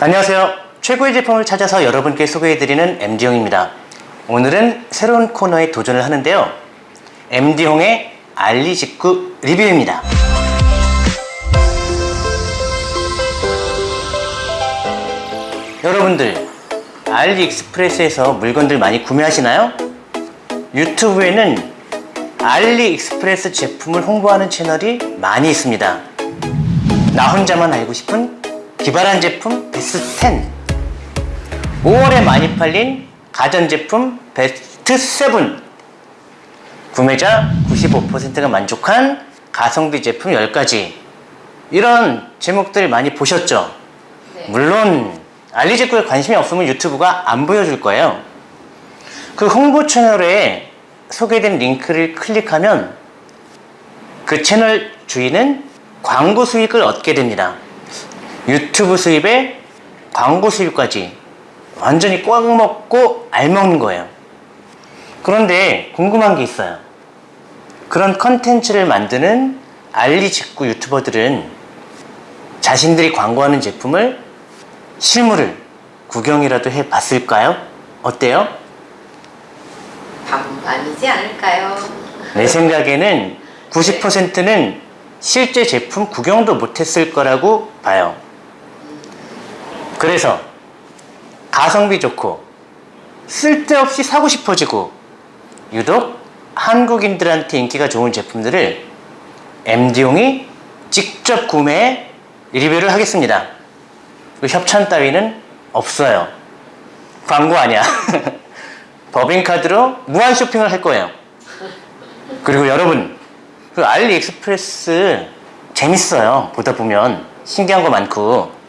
안녕하세요. 최고의 제품을 찾아서 여러분께 소개해드리는 MD용입니다. 오늘은 새로운 코너에 도전을 하는데요. MD용의 알리 직구 리뷰입니다. 여러분들 알리익스프레스에서 물건들 많이 구매하시나요? 유튜브에는 알리익스프레스 제품을 홍보하는 채널이 많이 있습니다. 나 혼자만 알고 싶은 기발한 제품 베스트 10 5월에 많이 팔린 가전제품 베스트 7 구매자 95%가 만족한 가성비 제품 10가지. 이런 제목들 많이 보셨죠? 네. 물론 알리제품에 관심이 없으면 유튜브가 안 보여줄 거예요. 그 홍보 채널에 소개된 링크를 클릭하면 그 채널 주인은 광고 수익을 얻게 됩니다 유튜브 수입에 광고 수입까지 완전히 꽉 먹고 알먹는 거예요 그런데 궁금한 게 있어요 그런 컨텐츠를 만드는 알리 직구 유튜버들은 자신들이 광고하는 제품을 실물을 구경이라도 해 봤을까요? 어때요? 반 아니지 않을까요? 내 생각에는 90%는 실제 제품 구경도 못했을 거라고 봐요. 그래서 가성비 좋고 쓸데없이 사고 싶어지고 유독 한국인들한테 인기가 좋은 제품들을 MD용이 직접 구매해 리뷰를 하겠습니다. 그 협찬 따위는 없어요. 광고 아니야. 법인카드로 무한 쇼핑을 할 거예요. 그리고 여러분, 그 알리익스프레스 재밌어요. 보다 보면 신기한 거 많고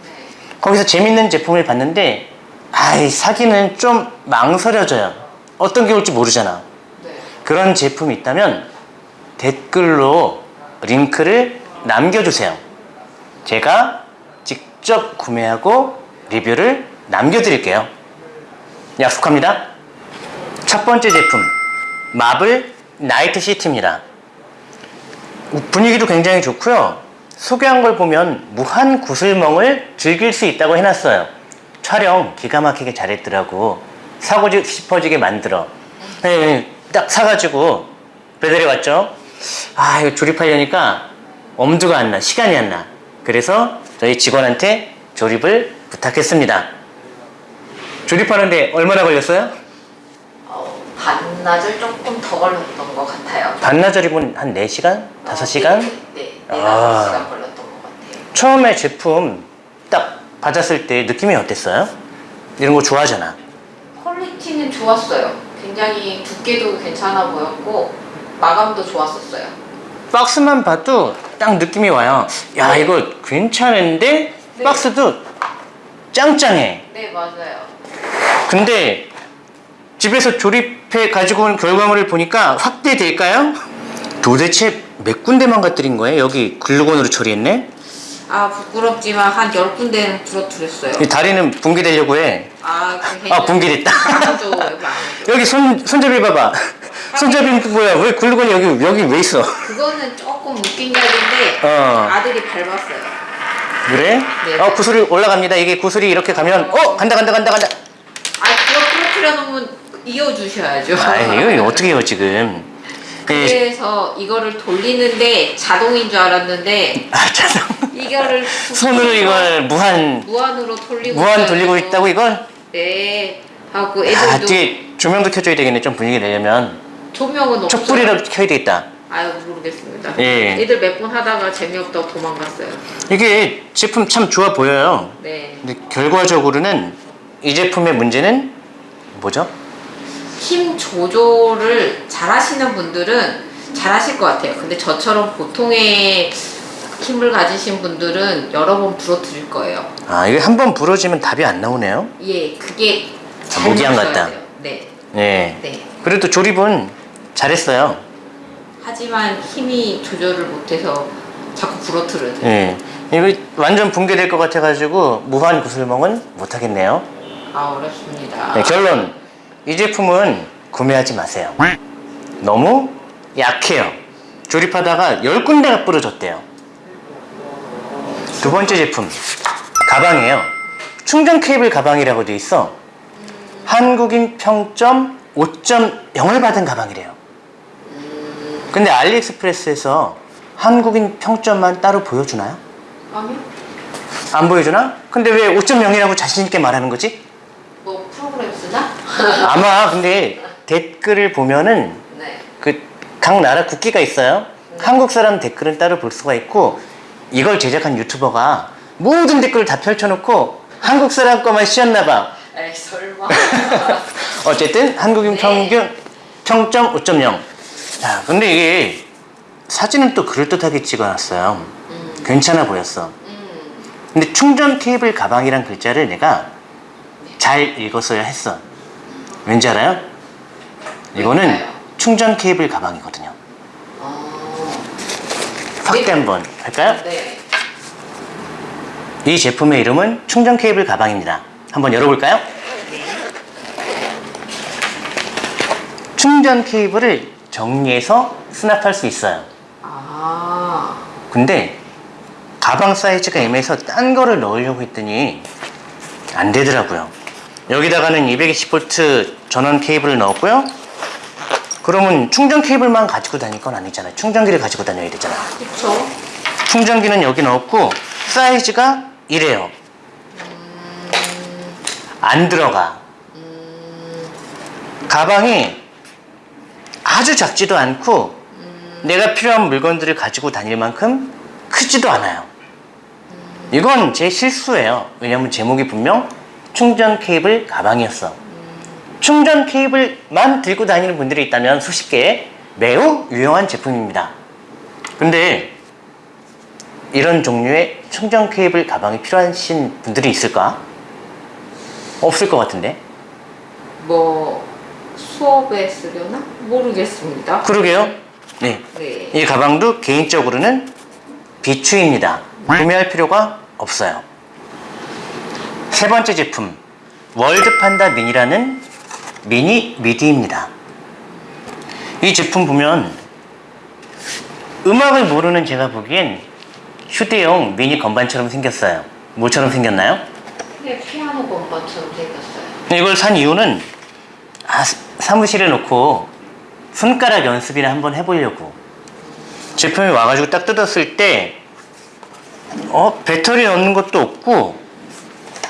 거기서 재밌는 제품을 봤는데 아이 사기는 좀 망설여져요. 어떤 게 올지 모르잖아. 네. 그런 제품이 있다면 댓글로 링크를 남겨주세요. 제가 직접 구매하고 리뷰를 남겨드릴게요. 약속합니다. 첫 번째 제품 마블 나이트 시티입니다. 분위기도 굉장히 좋고요. 소개한 걸 보면 무한 구슬멍을 즐길 수 있다고 해놨어요. 촬영 기가 막히게 잘했더라고. 사고 싶어지게 만들어. 네, 딱 사가지고 배달이 왔죠. 아 이거 조립하려니까 엄두가 안 나. 시간이 안 나. 그래서 저희 직원한테 조립을 부탁했습니다. 조립하는데 얼마나 걸렸어요? 어, 반나절 조금 더 걸렸던 것 같아요. 반나절이면 한 4시간? 5시간? 네, 네, 네 아. 5시간 걸렸던 것 같아요. 처음에 제품 딱 받았을 때 느낌이 어땠어요? 이런 거 좋아하잖아. 퀄리티는 좋았어요. 굉장히 두께도 괜찮아 보였고 마감도 좋았었어요. 박스만 봐도 딱 느낌이 와요. 야, 이거 괜찮은데? 네. 박스도 짱짱해. 네, 맞아요. 근데 집에서 조립해 가지고 온 결과물을 보니까 확대될까요? 도대체 몇 군데만 갖들인 거예요? 여기 글루건으로 처리했네? 아, 부끄럽지만 한 10군데는 부러뜨렸어요. 이 다리는 붕괴되려고 해. 아, 그 아, 붕괴됐다. 안 해줘. 여기 손, 손잡이 봐봐. 손잡이 뭐야? 왜 글루건이 여기, 여기 왜 있어? 그거는 조금 웃긴 이야기인데 어. 아들이 밟았어요. 그래? 네. 어, 구슬이 올라갑니다. 이게 구슬이 이렇게 가면, 어, 간다, 간다, 간다, 간다. 아, 그거 부러뜨려 놓으면 이어주셔야죠. 아, 이거 어떻게 해요, 지금? 예, 그래서 이거를 돌리는데 자동인 줄 알았는데 아, 참. 이거를 손으로 이걸 무한, 무한으로 돌리고 무한. 돌리고 있다고 이걸? 네. 하고 아, 애들도 뒤에 조명도 켜줘야 되겠네. 좀 분위기 내려면. 조명은 없어요. 촛불이라도 켜야 되겠다. 아유 모르겠습니다. 예. 애들 몇 번 하다가 재미없다고 도망갔어요. 이게 제품 참 좋아 보여요. 네. 근데 결과적으로는 이 제품의 문제는 뭐죠? 힘 조절을 잘하시는 분들은 잘하실 것 같아요. 근데 저처럼 보통의 힘을 가지신 분들은 여러 번 부러뜨릴 거예요. 아, 이게 한 번 부러지면 답이 안 나오네요. 예, 그게 아, 모기향 같다. 돼요. 네, 네. 네. 그래도 조립은 잘했어요. 하지만 힘이 조절을 못해서 자꾸 부러뜨려요. 네. 이거 완전 붕괴될 것 같아가지고 무한 구슬멍은 못하겠네요. 아 어렵습니다. 네, 결론. 이 제품은 구매하지 마세요. 너무 약해요. 조립하다가 10군데가 부러졌대요. 두 번째 제품. 가방이에요. 충전 케이블 가방이라고 돼 있어. 한국인 평점 5.0을 받은 가방이래요. 근데 알리익스프레스에서 한국인 평점만 따로 보여주나요? 아니요. 안 보여주나? 근데 왜 5.0이라고 자신있게 말하는 거지? 뭐 프로그램 쓰나? 아마 근데 댓글을 보면은 각 나라 국기가 있어요. 한국 사람 댓글은 따로 볼 수가 있고 이걸 제작한 유튜버가 모든 댓글을 다 펼쳐놓고 한국 사람 거만 씌웠나 봐. 에이 설마. 어쨌든 한국인 네. 평균 평점 5.0. 자, 근데 이게 사진은 또 그럴듯하게 찍어놨어요. 괜찮아 보였어. 음. 근데 충전 케이블 가방이란 글자를 내가 잘 읽었어야 했어. 왠지 알아요? 이거는? 충전 케이블 가방이거든요. 어. 확대 한번 할까요? 네. 이 제품의 이름은 충전 케이블 가방입니다. 한번 열어볼까요? 충전 케이블을 정리해서 수납할 수 있어요. 아. 근데 가방 사이즈가 애매해서 딴 거를 넣으려고 했더니 안 되더라고요. 여기다가는 220V 전원 케이블을 넣었고요. 그러면 충전 케이블만 가지고 다닐 건 아니잖아요. 충전기를 가지고 다녀야 되잖아요. 그쵸. 충전기는 여기 넣었고 사이즈가 이래요. 안 들어가. 가방이 아주 작지도 않고 내가 필요한 물건들을 가지고 다닐 만큼 크지도 않아요. 이건 제 실수예요. 왜냐면 제목이 분명 충전 케이블 가방이었어. 충전 케이블만 들고 다니는 분들이 있다면 수십 개 매우 유용한 제품입니다. 근데 이런 종류의 충전 케이블 가방이 필요하신 분들이 있을까? 없을 것 같은데. 뭐 수업에 쓰려나? 모르겠습니다. 그러게요. 네. 네. 이 가방도 개인적으로는 비추입니다. 구매할 필요가 없어요. 세 번째 제품, 월드 판다 미니라는 미니 미디입니다. 이 제품 보면 음악을 모르는 제가 보기엔 휴대용 미니 건반처럼 생겼어요. 뭐처럼 생겼나요? 네, 피아노 건반처럼 생겼어요. 이걸 산 이유는 아, 사- 사무실에 놓고 손가락 연습이나 한번 해보려고 제품이 와가지고 딱 뜯었을 때 어, 배터리 넣는 것도 없고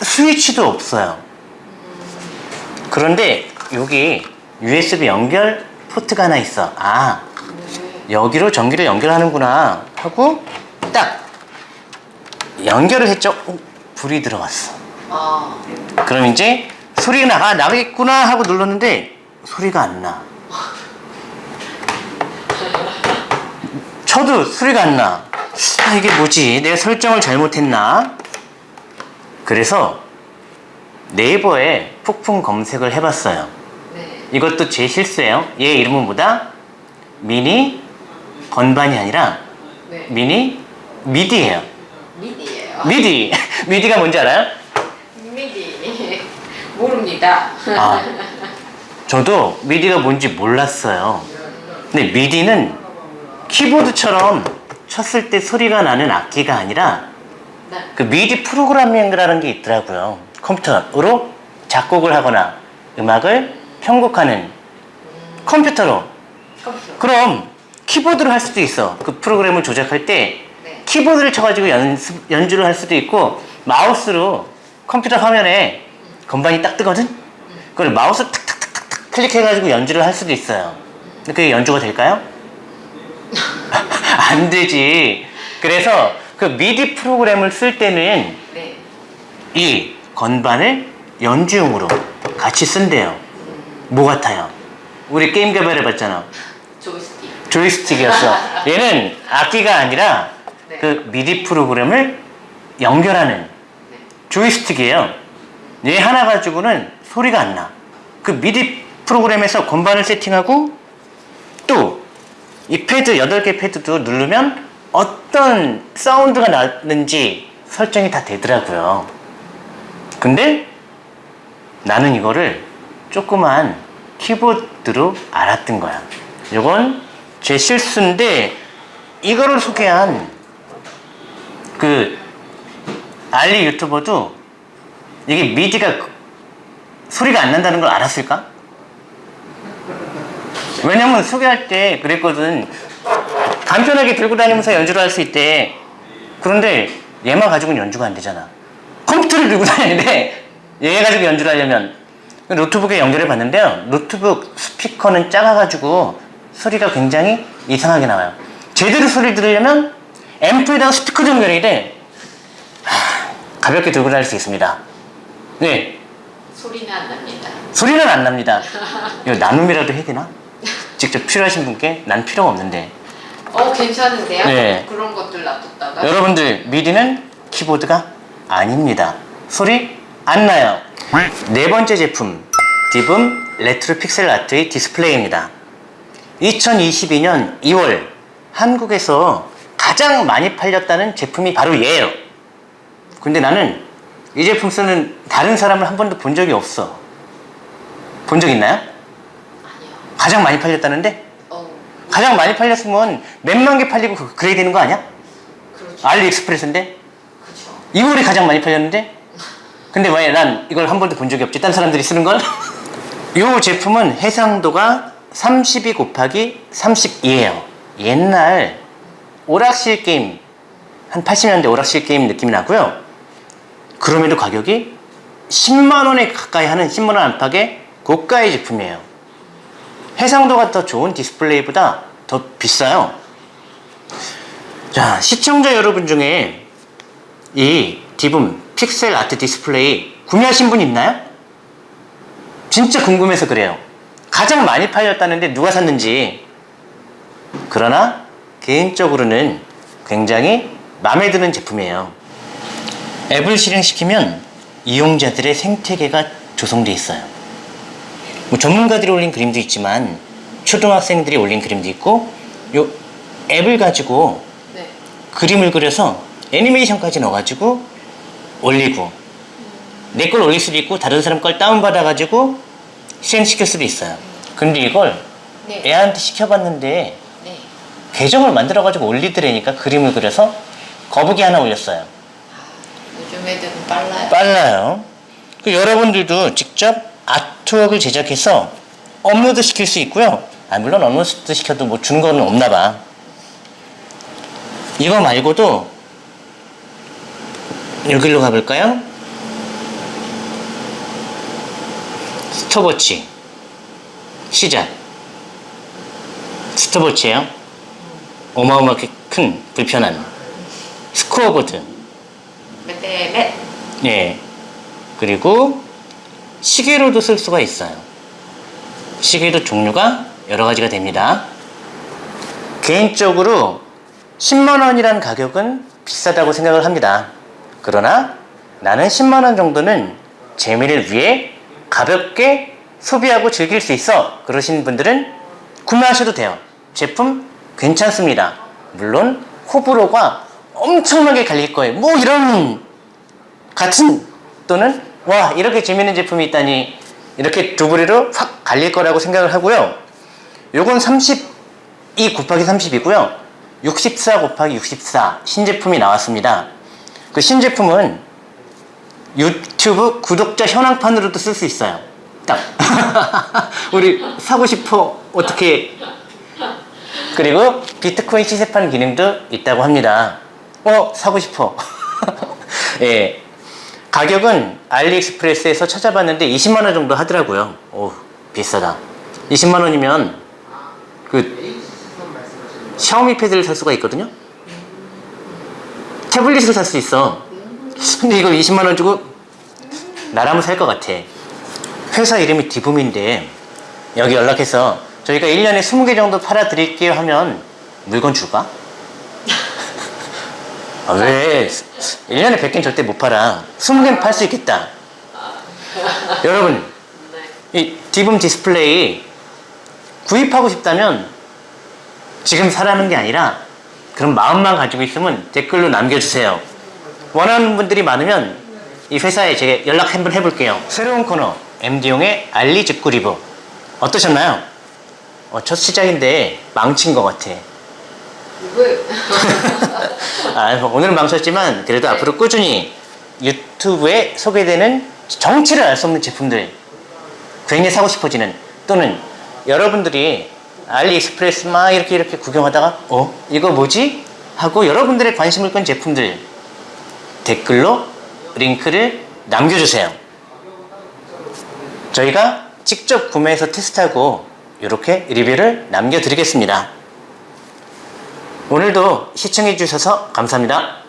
스위치도 없어요 그런데 여기 USB 연결 포트가 하나 있어 아 여기로 전기를 연결하는구나 하고 딱 연결을 했죠 어, 불이 들어왔어 아, 그럼 이제 소리가 나가 나겠구나 하고 눌렀는데 소리가 안 나. 저도 소리가 안 나. 아 이게 뭐지? 내가 설정을 잘못했나? 그래서 네이버에 폭풍 검색을 해봤어요. 네. 이것도 제 실수예요. 얘 이름은 뭐다? 미니 건반이 아니라 네. 미니 미디예요. 미디예요. 미디. 미디가 뭔지 알아요? 미디. 모릅니다. 아, 저도 미디가 뭔지 몰랐어요. 근데 미디는 키보드처럼 쳤을 때 소리가 나는 악기가 아니라 네. 그 미디 프로그래밍이라는 게 있더라고요. 컴퓨터로 작곡을 하거나 음악을 편곡하는 컴퓨터로. 컴퓨터. 그럼 키보드로 할 수도 있어. 그 프로그램을 조작할 때 네. 키보드를 쳐가지고 연습, 연주를 할 수도 있고 마우스로 컴퓨터 화면에 건반이 딱 뜨거든? 그걸 마우스 탁탁탁탁 클릭해가지고 연주를 할 수도 있어요. 근데 그게 연주가 될까요? 안 되지. 그래서 그 미디 프로그램을 쓸 때는 네. 이 건반을 연주용으로 같이 쓴대요. 뭐 같아요? 우리 게임 개발해봤잖아. 조이스틱. 조이스틱이었어. 얘는 악기가 아니라 네. 그 미디 프로그램을 연결하는 네. 조이스틱이에요. 얘 하나 가지고는 소리가 안 나. 그 미디 프로그램에서 건반을 세팅하고 또 이 패드 8개 패드도 누르면 어떤 사운드가 나는지 설정이 다 되더라고요. 근데 나는 이거를 조그만 키보드로 알았던 거야. 이건 제 실수인데 이거를 소개한 그 알리 유튜버도 이게 미디가 그- 소리가 안 난다는 걸 알았을까? 왜냐면 소개할 때 그랬거든. 간편하게 들고 다니면서 연주를 할 수 있대. 그런데 얘만 가지고는 연주가 안 되잖아. 컴퓨터를 들고 다니는데 얘 가지고 연주를 하려면 노트북에 연결해 봤는데요. 노트북 스피커는 작아가지고 소리가 굉장히 이상하게 나와요. 제대로 소리를 들으려면 앰프에다가 스피커 연결해야 돼. 하, 가볍게 들고 다닐 수 있습니다. 네, 소리는 안 납니다. 소리는 안 납니다. 이거 나눔이라도 해야 되나? 직접 필요하신 분께 난 필요가 없는데. 어 괜찮은데요? 네. 그런 것들 놔뒀다가 여러분들 미디는 키보드가 아닙니다. 소리 안 나요. 네 번째 제품 Divoom 레트로 픽셀 아트의 디스플레이입니다. 2022년 2월 한국에서 가장 많이 팔렸다는 제품이 바로 얘예요. 근데 나는 이 제품 쓰는 다른 사람을 한 번도 본 적이 없어. 본 적 있나요? 아니요. 가장 많이 팔렸다는데? 어 가장 많이 팔렸으면 몇만 개 팔리고 그- 그래야 되는 거 아니야? 그렇죠. 알리익스프레스인데? 2월이 가장 많이 팔렸는데? 근데 왜 난 이걸 한 번도 본 적이 없지? 딴 사람들이 쓰는 걸? 이 제품은 해상도가 32 곱하기 32예요. 옛날 오락실 게임, 한 80년대 오락실 게임 느낌이 나고요. 그럼에도 가격이 10만원에 가까이 하는 10만원 안팎의 고가의 제품이에요. 해상도가 더 좋은 디스플레이보다 더 비싸요. 자, 시청자 여러분 중에 이 Divoom 픽셀 아트 디스플레이 구매하신 분 있나요? 진짜 궁금해서 그래요. 가장 많이 팔렸다는데 누가 샀는지. 그러나 개인적으로는 굉장히 마음에 드는 제품이에요. 앱을 실행시키면 이용자들의 생태계가 조성돼 있어요. 뭐 전문가들이 올린 그림도 있지만 초등학생들이 올린 그림도 있고 요 앱을 가지고 네. 그림을 그려서 애니메이션까지 넣어가지고 올리고 내 걸 올릴 수도 있고 다른 사람 걸 다운받아가지고 실행시킬 수도 있어요 근데 이걸 네. 애한테 시켜봤는데 네. 계정을 만들어가지고 올리더라니까 그림을 그려서 거북이 하나 올렸어요 요즘 애들은 빨라요. 빨라요 그 여러분들도 직접 artwork을 제작해서 업로드 시킬 수 있고요 아, 물론 업로드 시켜도 뭐 주는 거는 없나 봐 이거 말고도 여기로 가볼까요? 스톱워치 시작 스톱워치예요 어마어마하게 큰 불편한 스코어보드 네, 몇 예. 그리고 시계로도 쓸 수가 있어요. 시계도 종류가 여러 가지가 됩니다. 개인적으로 10만원이라는 가격은 비싸다고 생각을 합니다. 그러나 나는 10만원 정도는 재미를 위해 가볍게 소비하고 즐길 수 있어. 그러신 분들은 구매하셔도 돼요. 제품 괜찮습니다. 물론 호불호가 엄청나게 갈릴 거예요. 뭐 이런 같은 또는 와 이렇게 재밌는 제품이 있다니 이렇게 두 부리로 확 갈릴 거라고 생각을 하고요. 요건 32 곱하기 30이고요. 64 곱하기 64 신제품이 나왔습니다. 그 신제품은 유튜브 구독자 현황판으로도 쓸 수 있어요. 딱 우리 사고 싶어 어떻게 그리고 비트코인 시세판 기능도 있다고 합니다. 어, 사고 싶어. 예. 가격은 알리익스프레스에서 찾아봤는데 20만원 정도 하더라고요. 오, 비싸다. 20만원이면 그 샤오미 패드를 살 수가 있거든요? 태블릿을 살 수 있어. 근데 이거 20만원 주고 나라면 살 것 같아. 회사 이름이 Divoom인데 여기 연락해서 저희가 1년에 20개 정도 팔아 드릴게요 하면 물건 줄까? 아, 왜? 1년에 100개는 절대 못 팔아. 20개는 팔 수 있겠다. 여러분, 네. 이 Divoom 디스플레이 구입하고 싶다면 지금 사라는 게 아니라 그런 마음만 가지고 있으면 댓글로 남겨주세요. 원하는 분들이 많으면 이 회사에 제가 연락 한번 해볼게요. 새로운 코너 MD용의 알리 직구 리뷰 어떠셨나요? 어, 첫 시작인데 망친 것 같아. 왜? 아, 오늘은 망쳤지만 그래도 네. 앞으로 꾸준히 유튜브에 소개되는 정체를 알 수 없는 제품들 괜히 사고 싶어지는 또는 여러분들이 알리익스프레스 막 이렇게 이렇게 구경하다가 어 이거 뭐지 하고 여러분들의 관심을 끈 제품들 댓글로 링크를 남겨주세요. 저희가 직접 구매해서 테스트하고 이렇게 리뷰를 남겨드리겠습니다. 오늘도 시청해주셔서 감사합니다.